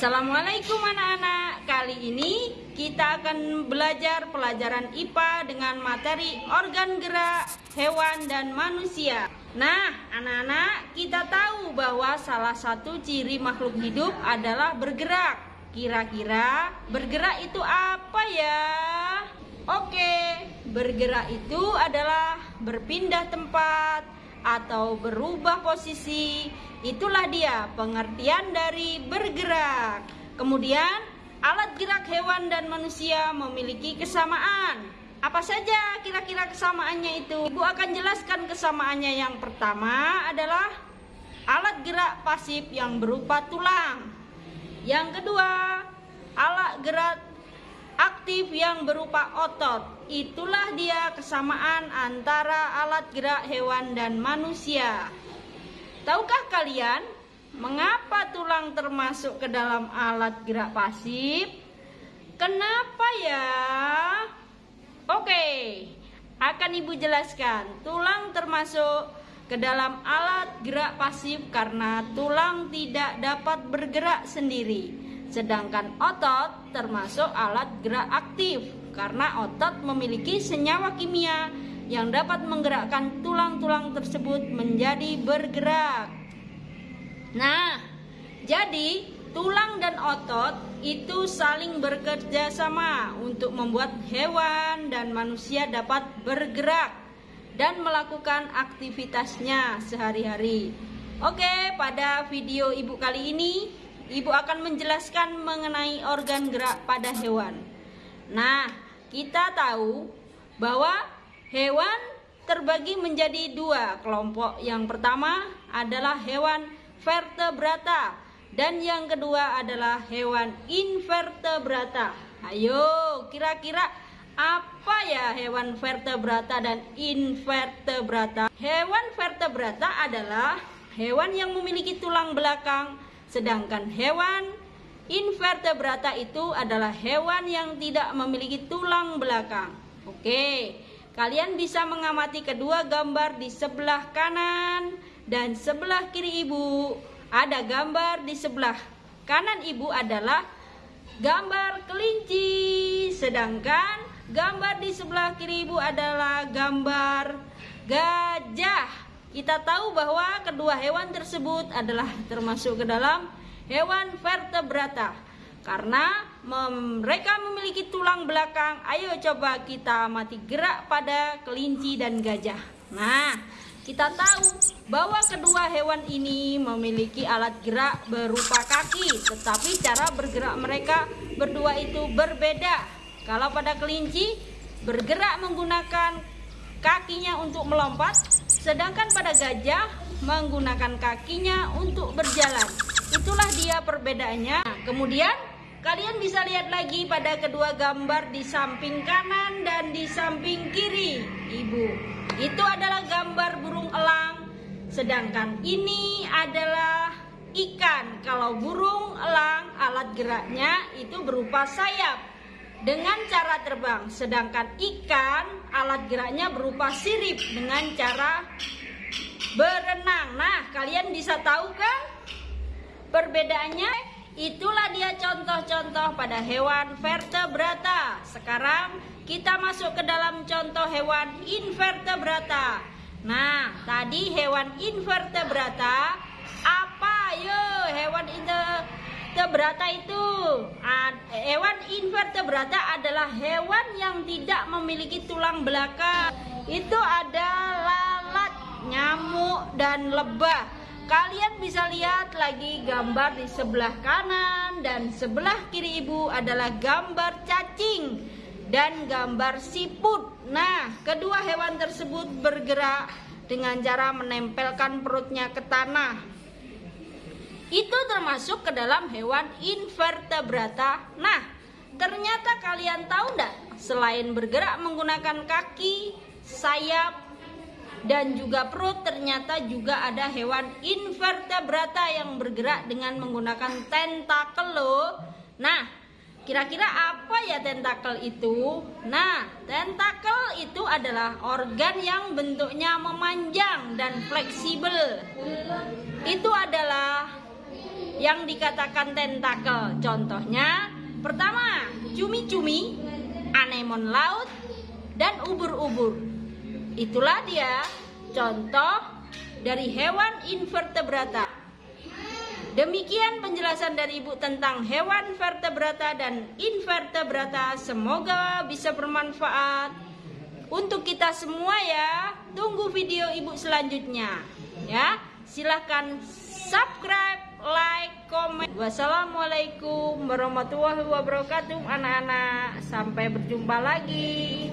Assalamualaikum anak-anak. Kali ini kita akan belajar pelajaran IPA dengan materi organ gerak hewan dan manusia. Nah anak-anak kita tahu bahwa salah satu ciri makhluk hidup adalah bergerak. Kira-kira bergerak itu apa ya? Oke, bergerak itu adalah berpindah tempat atau berubah posisi. Itulah dia pengertian dari bergerak. Kemudian, alat gerak hewan dan manusia memiliki kesamaan. Apa saja kira-kira kesamaannya itu? Ibu akan jelaskan kesamaannya. Yang pertama adalah alat gerak pasif yang berupa tulang. Yang kedua, alat gerak aktif yang berupa otot. Itulah dia kesamaan antara alat gerak hewan dan manusia. Tahukah kalian mengapa tulang termasuk ke dalam alat gerak pasif? Kenapa ya? Oke, akan Ibu jelaskan. Tulang termasuk ke dalam alat gerak pasif karena tulang tidak dapat bergerak sendiri. Sedangkan otot termasuk alat gerak aktif karena otot memiliki senyawa kimia yang dapat menggerakkan tulang-tulang tersebut menjadi bergerak. Nah, jadi tulang dan otot itu saling bekerja sama untuk membuat hewan dan manusia dapat bergerak dan melakukan aktivitasnya sehari-hari. Oke, pada video ibu kali ini Ibu akan menjelaskan mengenai organ gerak pada hewan. Nah, kita tahu bahwa hewan terbagi menjadi dua kelompok. Yang pertama adalah hewan vertebrata dan yang kedua adalah hewan invertebrata. Ayo, kira-kira apa ya hewan vertebrata dan invertebrata? Hewan vertebrata adalah hewan yang memiliki tulang belakang Sedangkan hewan invertebrata itu adalah hewan yang tidak memiliki tulang belakang. Oke, kalian bisa mengamati kedua gambar di sebelah kanan dan sebelah kiri ibu. Ada gambar di sebelah kanan ibu adalah gambar kelinci, sedangkan gambar di sebelah kiri ibu adalah gambar gajah. Kita tahu bahwa kedua hewan tersebut adalah termasuk ke dalam hewan vertebrata. Karena mereka memiliki tulang belakang. Ayo coba kita mati gerak pada kelinci dan gajah. Nah, kita tahu bahwa kedua hewan ini memiliki alat gerak berupa kaki, tetapi cara bergerak mereka berdua itu berbeda. Kalau pada kelinci bergerak menggunakan kakinya untuk melompat, sedangkan pada gajah menggunakan kakinya untuk berjalan. Itulah dia perbedaannya. Nah, kemudian kalian bisa lihat lagi pada kedua gambar di samping kanan dan di samping kiri, Ibu. Itu adalah gambar burung elang, sedangkan ini adalah ikan. Kalau burung elang alat geraknya itu berupa sayap dengan cara terbang, sedangkan ikan alat geraknya berupa sirip dengan cara berenang. Nah, kalian bisa tahu kan perbedaannya? Itulah dia contoh-contoh pada hewan vertebrata. Sekarang kita masuk ke dalam contoh hewan invertebrata. Nah, tadi hewan invertebrata apa? Yo, hewan invertebrata itu invertebrata adalah hewan yang tidak memiliki tulang belakang. Itu ada lalat nyamuk dan lebah. Kalian bisa lihat lagi gambar di sebelah kanan dan sebelah kiri ibu adalah gambar cacing dan gambar siput. Nah kedua hewan tersebut bergerak dengan cara menempelkan perutnya ke tanah. Itu termasuk ke dalam hewan invertebrata. Nah, ternyata kalian tahu enggak? Selain bergerak menggunakan kaki, sayap, dan juga perut, ternyata juga ada hewan invertebrata yang bergerak dengan menggunakan tentakel loh. Nah, kira-kira apa ya tentakel itu? Nah, tentakel itu adalah organ yang bentuknya memanjang dan fleksibel. Itu adalah yang dikatakan tentakel. Contohnya, pertama, cumi-cumi, anemon laut, dan ubur-ubur. Itulah dia contoh dari hewan invertebrata. Demikian penjelasan dari Ibu tentang hewan vertebrata dan invertebrata. Semoga bisa bermanfaat untuk kita semua ya. Tunggu video Ibu selanjutnya. Ya, silahkan subscribe, like, komen. Wassalamualaikum warahmatullahi wabarakatuh anak-anak. Sampai berjumpa lagi.